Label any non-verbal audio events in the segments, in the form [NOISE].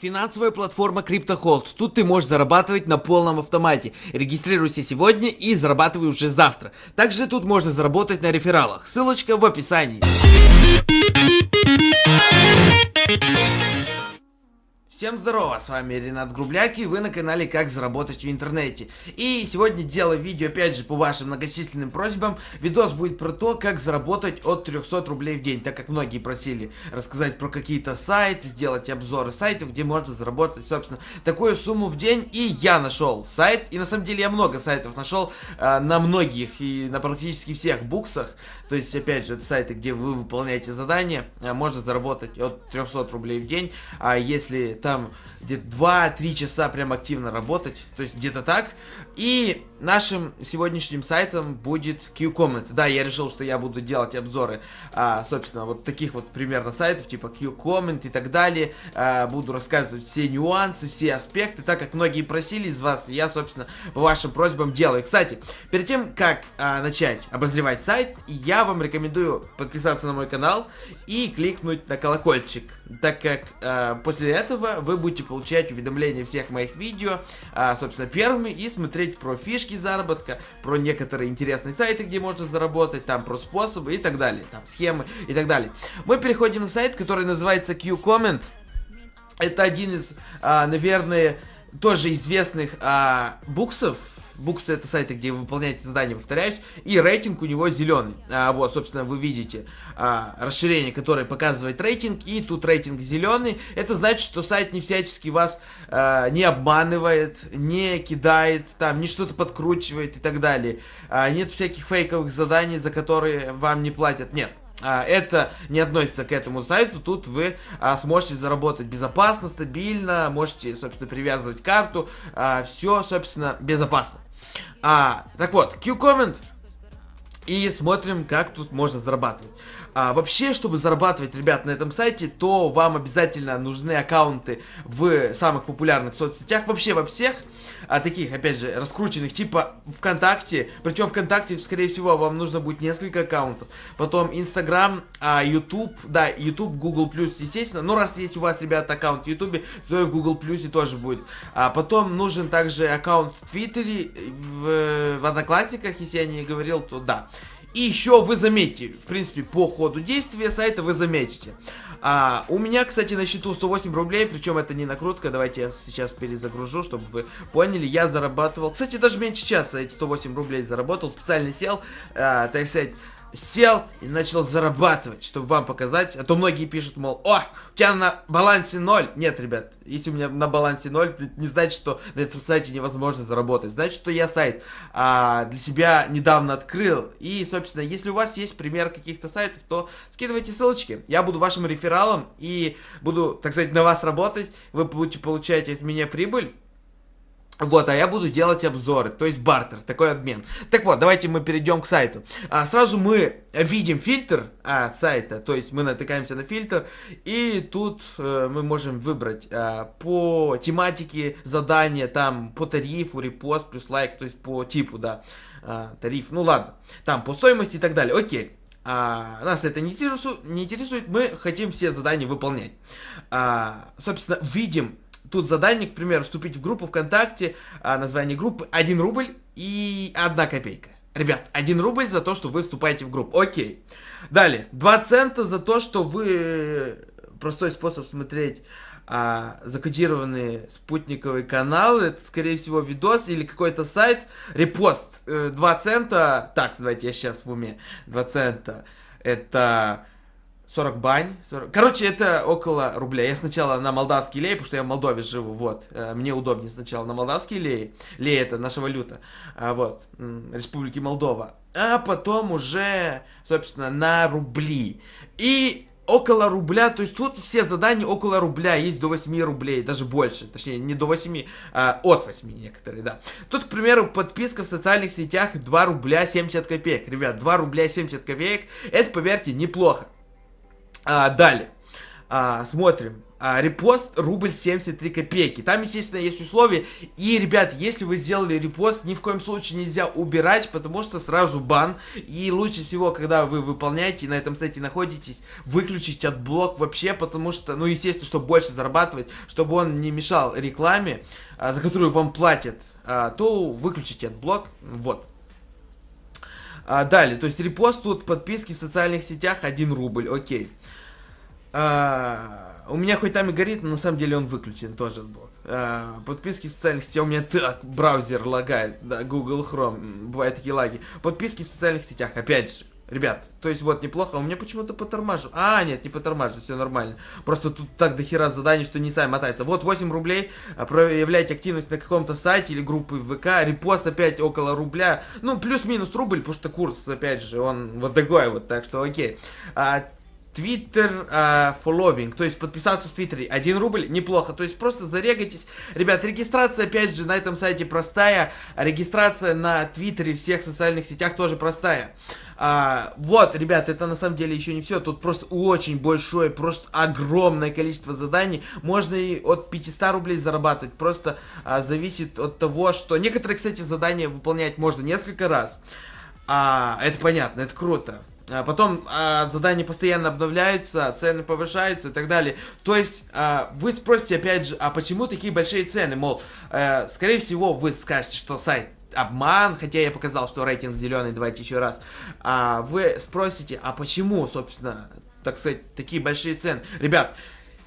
Финансовая платформа CryptoHold. Тут ты можешь зарабатывать на полном автомате. Регистрируйся сегодня и зарабатывай уже завтра. Также тут можно заработать на рефералах. Ссылочка в описании. Всем здорово, с вами Ренат Грубляк и вы на канале Как заработать в интернете. И сегодня делаю видео опять же по вашим многочисленным просьбам. Видос будет про то, как заработать от 300 рублей в день, так как многие просили рассказать про какие-то сайты, сделать обзоры сайтов, где можно заработать, собственно, такую сумму в день. И я нашел сайт, и на самом деле я много сайтов нашел э, на многих и на практически всех буксах. То есть, опять же, это сайты, где вы выполняете задания, э, можно заработать от 300 рублей в день. А если там где-то 2-3 часа прям активно работать, то есть где-то так. И нашим сегодняшним сайтом будет Q-Comment. Да, я решил, что я буду делать обзоры, а, собственно, вот таких вот примерно сайтов, типа Q-Comment и так далее. А, буду рассказывать все нюансы, все аспекты, так как многие просили из вас, я, собственно, по вашим просьбам делаю. Кстати, перед тем, как а, начать обозревать сайт, я вам рекомендую подписаться на мой канал и кликнуть на колокольчик, так как а, после этого вы будете получать уведомления всех моих видео, а, собственно, первыми и смотреть про фишки заработка, про некоторые интересные сайты, где можно заработать, там про способы и так далее, там схемы и так далее. Мы переходим на сайт, который называется Q-Comment. Это один из, а, наверное, тоже известных а, буксов Буксы это сайты, где вы выполняете задания, повторяюсь, и рейтинг у него зеленый. А, вот, собственно, вы видите а, расширение, которое показывает рейтинг, и тут рейтинг зеленый. Это значит, что сайт не всячески вас а, не обманывает, не кидает, там, не что-то подкручивает и так далее. А, нет всяких фейковых заданий, за которые вам не платят. Нет, это не относится к этому сайту, тут вы а, сможете заработать безопасно, стабильно, можете, собственно, привязывать карту, а, все, собственно, безопасно. А, так вот, Q-Comment. И смотрим, как тут можно зарабатывать. А, вообще, чтобы зарабатывать, ребят, на этом сайте, то вам обязательно нужны аккаунты в самых популярных соцсетях. Вообще во всех а, таких, опять же, раскрученных, типа ВКонтакте. Причем ВКонтакте, скорее всего, вам нужно будет несколько аккаунтов. Потом Инстаграм, а, YouTube, да, YouTube, Google+, естественно. Ну, раз есть у вас, ребята, аккаунт в YouTube, то и в Google+, тоже будет. А потом нужен также аккаунт в Твиттере, в, в Одноклассниках, если я не говорил, то да. И еще вы заметите, в принципе, по ходу действия сайта вы заметите. А, у меня, кстати, на счету 108 рублей, причем это не накрутка, давайте я сейчас перезагружу, чтобы вы поняли, я зарабатывал, кстати, даже меньше часа эти 108 рублей заработал, специально сел, а, так сказать, сел и начал зарабатывать, чтобы вам показать. А то многие пишут, мол, о, у тебя на балансе ноль. Нет, ребят, если у меня на балансе ноль, это не значит, что на этом сайте невозможно заработать. Значит, что я сайт а, для себя недавно открыл. И, собственно, если у вас есть пример каких-то сайтов, то скидывайте ссылочки. Я буду вашим рефералом и буду, так сказать, на вас работать. Вы будете получать от меня прибыль. Вот, а я буду делать обзоры, то есть бартер, такой обмен. Так вот, давайте мы перейдем к сайту. А, сразу мы видим фильтр а, сайта, то есть мы натыкаемся на фильтр, и тут а, мы можем выбрать а, по тематике задания, там по тарифу, репост плюс лайк, то есть по типу, да, а, тариф, ну ладно, там по стоимости и так далее, окей. А, нас это не интересует, не интересует, мы хотим все задания выполнять. А, собственно, видим Тут задание, к примеру, вступить в группу ВКонтакте, а, название группы 1 рубль и 1 копейка. Ребят, 1 рубль за то, что вы вступаете в группу. Окей. Далее, 2 цента за то, что вы... Простой способ смотреть а, закодированные спутниковые каналы. Это, скорее всего, видос или какой-то сайт. Репост. 2 э, цента. Так, давайте я сейчас в уме. 2 цента. Это 40 бань. 40... Короче, это около рубля. Я сначала на молдавский лей, потому что я в Молдове живу, вот. Э, мне удобнее сначала на молдавский лей. Лей это наша валюта. А, вот. Республики Молдова. А потом уже, собственно, на рубли. И около рубля, то есть тут все задания около рубля, есть до 8 рублей, даже больше, точнее не до 8, а от 8 некоторые, да. Тут, к примеру, подписка в социальных сетях 2 рубля 70 копеек, ребят, 2 рубля 70 копеек, это, поверьте, неплохо. А, далее. А, смотрим. а, репост рубль 73 копейки. Там, естественно, есть условия. И, ребят, если вы сделали репост, ни в коем случае нельзя убирать, потому что сразу бан. И лучше всего, когда вы выполняете на этом сайте находитесь, выключить AdBlock вообще, потому что, ну, естественно, чтобы больше зарабатывать, чтобы он не мешал рекламе, а, за которую вам платят, а, то выключите AdBlock. Вот. А, далее, то есть репост тут подписки в социальных сетях 1 рубль, окей. А, у меня хоть там и горит, но на самом деле он выключен тоже блок. А, подписки в социальных сетях. У меня так браузер лагает, да, Google Chrome. Бывают такие лаги. Подписки в социальных сетях, опять же. Ребят, то есть вот неплохо, у меня почему-то потормаживает. А, нет, не потормаживает, все нормально. Просто тут так дохера заданий, что не сами мотается. Вот 8 рублей, а, проявлять активность на каком-то сайте или группы ВК, репост опять около рубля. Ну, плюс-минус рубль, потому что курс, опять же, он вот такой вот, так что окей. А, Twitter uh, following, то есть подписаться в Твиттере 1 рубль, неплохо, то есть просто зарегайтесь. Ребят, регистрация, опять же, на этом сайте простая, регистрация на Твиттере, всех социальных сетях тоже простая. Uh, вот, ребят, это на самом деле еще не все, тут просто очень большое, просто огромное количество заданий, можно и от 500 рублей зарабатывать, просто uh, зависит от того, что некоторые, кстати, задания выполнять можно несколько раз. А, это понятно, это круто. А потом а, задания постоянно обновляются, цены повышаются и так далее. То есть а, вы спросите опять же, а почему такие большие цены? Мол, а, скорее всего вы скажете, что сайт обман, хотя я показал, что рейтинг зеленый, давайте еще раз. А, вы спросите, а почему, собственно, так сказать, такие большие цены? Ребят,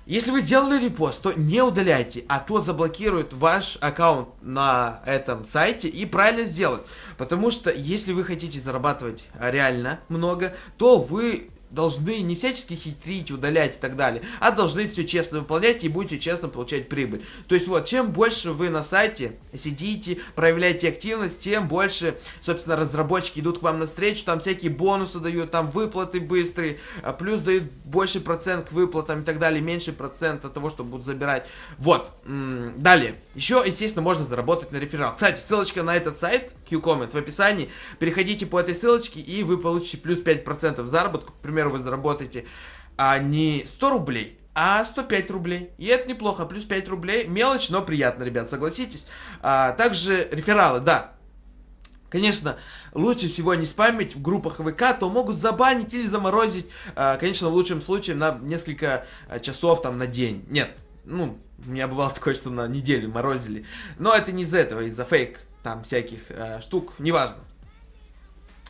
если вы сделали репост, то не удаляйте, а то заблокируют ваш аккаунт на этом сайте и правильно сделают. Потому что если вы хотите зарабатывать реально много, то вы должны не всячески хитрить, удалять и так далее, а должны все честно выполнять и будете честно получать прибыль. То есть вот, чем больше вы на сайте сидите, проявляете активность, тем больше, собственно, разработчики идут к вам на встречу, там всякие бонусы дают, там выплаты быстрые, а плюс дают больше процент к выплатам и так далее, меньше процент от того, что будут забирать. Вот, далее. Еще, естественно, можно заработать на реферал. Кстати, ссылочка на этот сайт, QComment, в описании. Переходите по этой ссылочке и вы получите плюс 5% заработка, к примеру, вы заработаете а не 100 рублей, а 105 рублей. И это неплохо, плюс 5 рублей. Мелочь, но приятно, ребят, согласитесь. А, также рефералы, да. Конечно, лучше всего не спамить в группах ВК, то могут забанить или заморозить, а, конечно, в лучшем случае на несколько а, часов, там, на день. Нет, ну, у меня бывало такое, что на неделю морозили. Но это не из-за этого, из-за фейк, там, всяких а, штук, неважно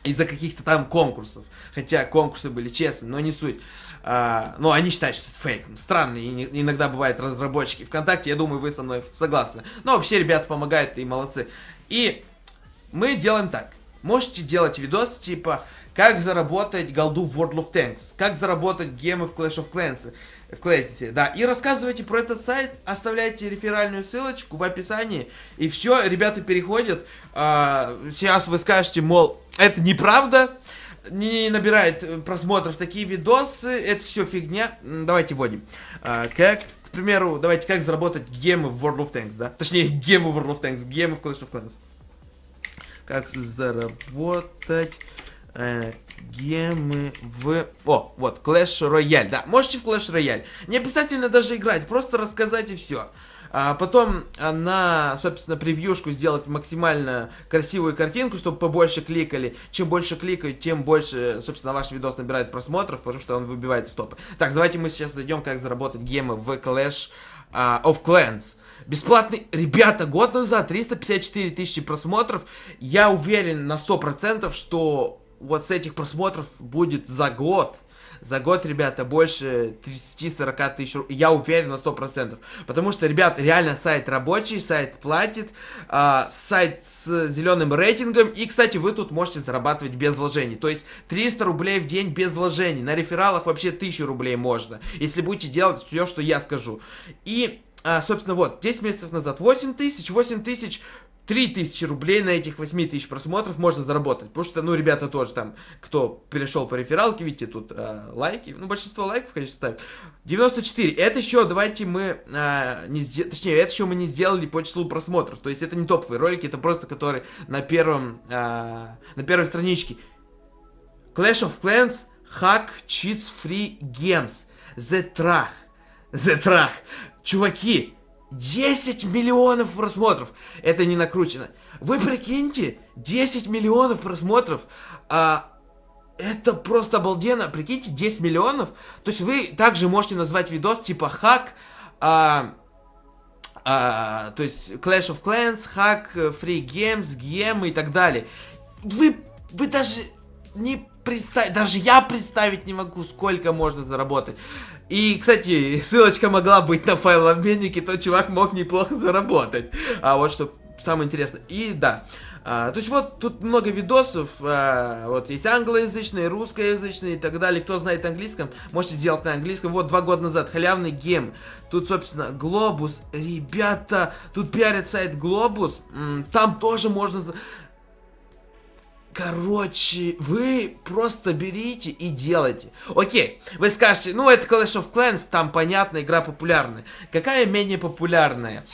из-за каких-то там конкурсов. Хотя конкурсы были честные, но не суть. А, но они считают, что это фейк. Странно, и иногда бывают разработчики ВКонтакте, я думаю, вы со мной согласны. Но вообще ребята помогают и молодцы. И мы делаем так. Можете делать видос типа как заработать голду в World of Tanks, как заработать гемы в Clash of Clans, в Clans, да, и рассказывайте про этот сайт, оставляйте реферальную ссылочку в описании, и все, ребята переходят, а, сейчас вы скажете, мол, это неправда, не набирает просмотров такие видосы, это все фигня, давайте вводим, а, как к примеру, давайте, как заработать гемы в World of Tanks, да? Точнее, гемы в World of Tanks, гемы в Clash of Clans. Как заработать э, гемы в... О, вот, Clash Royale, да, можете в Clash Royale. Не обязательно даже играть, просто рассказать и все. А потом на, собственно, превьюшку сделать максимально красивую картинку, чтобы побольше кликали. Чем больше кликают, тем больше, собственно, ваш видос набирает просмотров, потому что он выбивается в топы. Так, давайте мы сейчас зайдем, как заработать гемы в Clash uh, of Clans. Бесплатный, ребята, год назад 354 тысячи просмотров. Я уверен на 100%, что вот с этих просмотров будет за год. За год, ребята, больше 30-40 тысяч Я уверен на 100%. Потому что, ребят, реально сайт рабочий, сайт платит, э, сайт с зеленым рейтингом. И, кстати, вы тут можете зарабатывать без вложений. То есть 300 рублей в день без вложений. На рефералах вообще 1000 рублей можно. Если будете делать все, что я скажу. И а, собственно, вот, 10 месяцев назад 8 тысяч, 8 тысяч 3000 рублей на этих 8000 просмотров можно заработать. Потому что, ну, ребята тоже там, кто перешел по рефералке, видите, тут э, лайки. Ну, большинство лайков, конечно, ставят. 94. Это еще, давайте мы э, не сделали, точнее, это еще мы не сделали по числу просмотров. То есть это не топовые ролики, это просто которые на первом, э, на первой страничке. Clash of Clans, Hack, Cheats, Free Games, The Trach. The Track. Чуваки, 10 миллионов просмотров. Это не накручено. Вы прикиньте, 10 миллионов просмотров. А, это просто обалденно. Прикиньте, 10 миллионов. То есть вы также можете назвать видос типа хак. А, а, то есть Clash of Clans, хак, Free Games, Гем и так далее. Вы, вы даже не представить, даже я представить не могу, сколько можно заработать. И, кстати, [LAUGHS] ссылочка могла быть на файлообменнике, тот чувак мог неплохо заработать. А вот что самое интересное. И да, а, то есть вот тут много видосов, а, вот есть англоязычные, русскоязычные и так далее. Кто знает английском, можете сделать на английском. Вот два года назад халявный гем. Тут, собственно, Глобус. Ребята, тут пиарит сайт Глобус. Там тоже можно... Короче, вы просто берите и делайте. Окей, вы скажете, ну это Clash of Clans, там понятно, игра популярная. Какая менее популярная?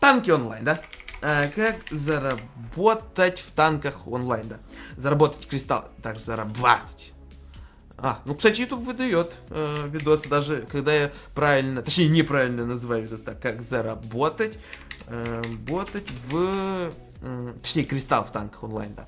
Танки онлайн, да? А, как заработать в танках онлайн, да? Заработать кристалл. Так, заработать. А, ну, кстати, YouTube выдает э, видосы, даже когда я правильно, точнее, неправильно называю видос, так, как заработать, э, работать в, э, точнее, кристалл в танках онлайн, да.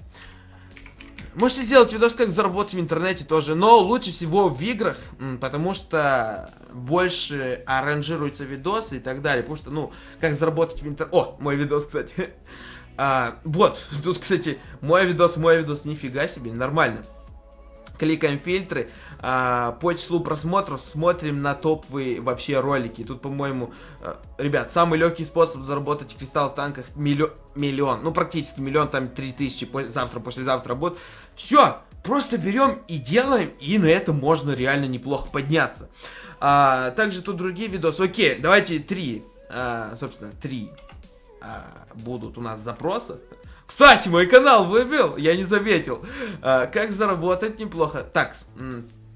Можете сделать видос, как заработать в интернете тоже, но лучше всего в играх, потому что больше аранжируются видосы и так далее, потому что, ну, как заработать в интернете... О, мой видос, кстати. [LAUGHS] а, вот, [LAUGHS] тут, кстати, мой видос, мой видос, нифига себе, нормально кликаем фильтры, а, по числу просмотров смотрим на топовые вообще ролики. Тут, по-моему, а, ребят, самый легкий способ заработать кристалл в танках миллион, миллион, ну практически миллион, там три тысячи, завтра, послезавтра будет. Все, просто берем и делаем, и на этом можно реально неплохо подняться. А, также тут другие видосы. Окей, давайте три, а, собственно, три а, будут у нас запроса. Кстати, мой канал выбил, я не заметил. А, как заработать неплохо. Так,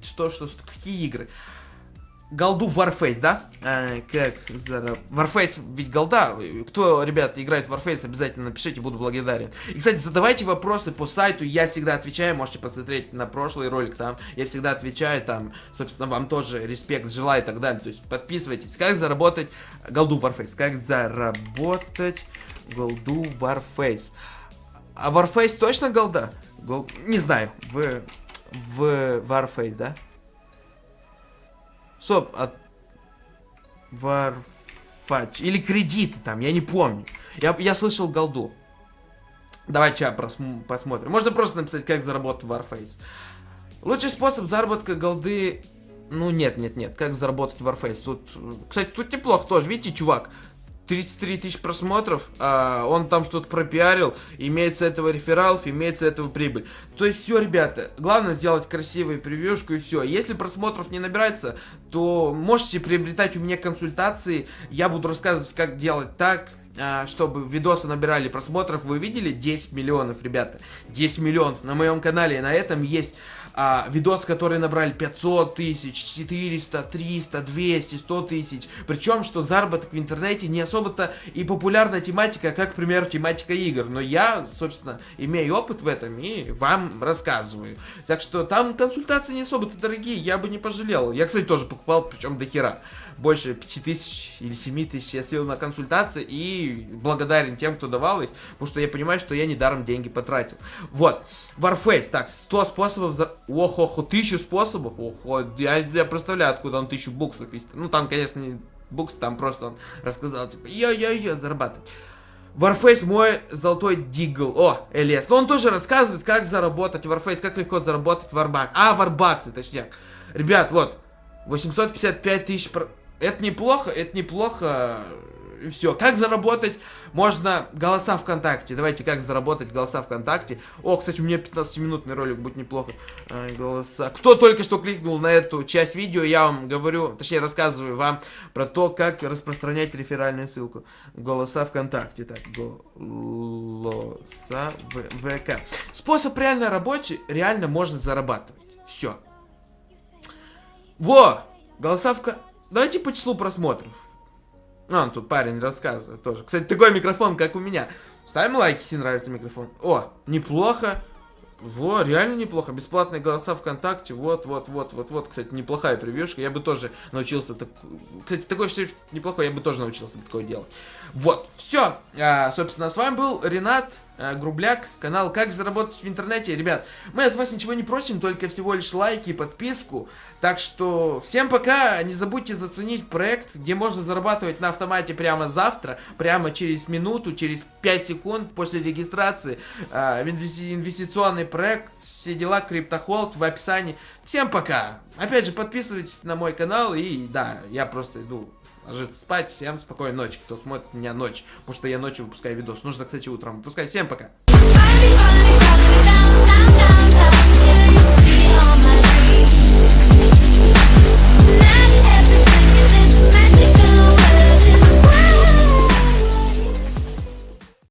что, что, что, какие игры? Голду Warface, да? А, как зараб... Warface ведь голда. Кто, ребят, играет в Warface, обязательно напишите, буду благодарен. И, кстати, задавайте вопросы по сайту, я всегда отвечаю, можете посмотреть на прошлый ролик там. Я всегда отвечаю, там, собственно, вам тоже респект желаю и так далее. То есть подписывайтесь. Как заработать голду Warface? Как заработать голду Warface? А Warface точно голда? Гол... Не знаю. В... В Warface, да? Стоп, от... Warface. Или кредиты там, я не помню. Я, я слышал голду. Давайте сейчас просм... посмотрим. Можно просто написать, как заработать в Warface. Лучший способ заработка голды... Ну, нет, нет, нет. Как заработать в Warface? Тут, кстати, тут неплохо тоже. Видите, чувак? 33 тысячи просмотров, а, он там что-то пропиарил, имеется этого рефералов, имеется этого прибыль. То есть все, ребята, главное сделать красивую превьюшку и все. Если просмотров не набирается, то можете приобретать у меня консультации, я буду рассказывать, как делать так, а, чтобы видосы набирали просмотров. Вы видели 10 миллионов, ребята? 10 миллионов на моем канале. И на этом есть а, видосы, которые набрали 500 тысяч, 400, 300, 200, 100 тысяч. Причем, что заработок в интернете не особо-то и популярная тематика, как, к примеру, тематика игр. Но я, собственно, имею опыт в этом и вам рассказываю. Так что там консультации не особо-то дорогие, я бы не пожалел. Я, кстати, тоже покупал, причем до хера больше 5 тысяч или 7 тысяч я съел на консультации и благодарен тем, кто давал их, потому что я понимаю, что я недаром деньги потратил. Вот, Warface, так, 100 способов, за... ох, ох, тысячу способов, ох, я, я представляю, откуда он тысячу буксов есть. Ну, там, конечно, не букс, там просто он рассказал, типа, йо-йо-йо, зарабатывать. Warface мой золотой дигл. О, Элиас. Но он тоже рассказывает, как заработать Warface, как легко заработать Warbucks. А, Warbucks, точнее. Ребят, вот. 855 тысяч это неплохо, это неплохо. Все. Как заработать? Можно голоса ВКонтакте. Давайте, как заработать голоса ВКонтакте. О, кстати, у меня 15-минутный ролик, будет неплохо. А, голоса. Кто только что кликнул на эту часть видео, я вам говорю, точнее, рассказываю вам про то, как распространять реферальную ссылку. Голоса ВКонтакте. Так, голоса ВК. Способ реально рабочий, реально можно зарабатывать. Все. Во! Голоса. Давайте по числу просмотров. А, тут парень рассказывает тоже. Кстати, такой микрофон, как у меня. Ставим лайки, если нравится микрофон. О, неплохо. Во, реально неплохо. Бесплатные голоса ВКонтакте. Вот, вот, вот, вот, вот. Кстати, неплохая превьюшка. Я бы тоже научился так... Кстати, такой шрифт неплохой, я бы тоже научился такое делать. Вот, все. А, собственно, с вами был Ренат. Э, Грубляк, канал «Как заработать в интернете». Ребят, мы от вас ничего не просим, только всего лишь лайки и подписку. Так что всем пока, не забудьте заценить проект, где можно зарабатывать на автомате прямо завтра, прямо через минуту, через 5 секунд после регистрации. Э, инвестиционный проект, все дела, криптохолд в описании. Всем пока! Опять же, подписывайтесь на мой канал и да, я просто иду ложиться спать. Всем спокойной ночи, кто смотрит меня ночью, потому что я ночью выпускаю видос. Нужно, кстати, утром выпускать. Всем пока!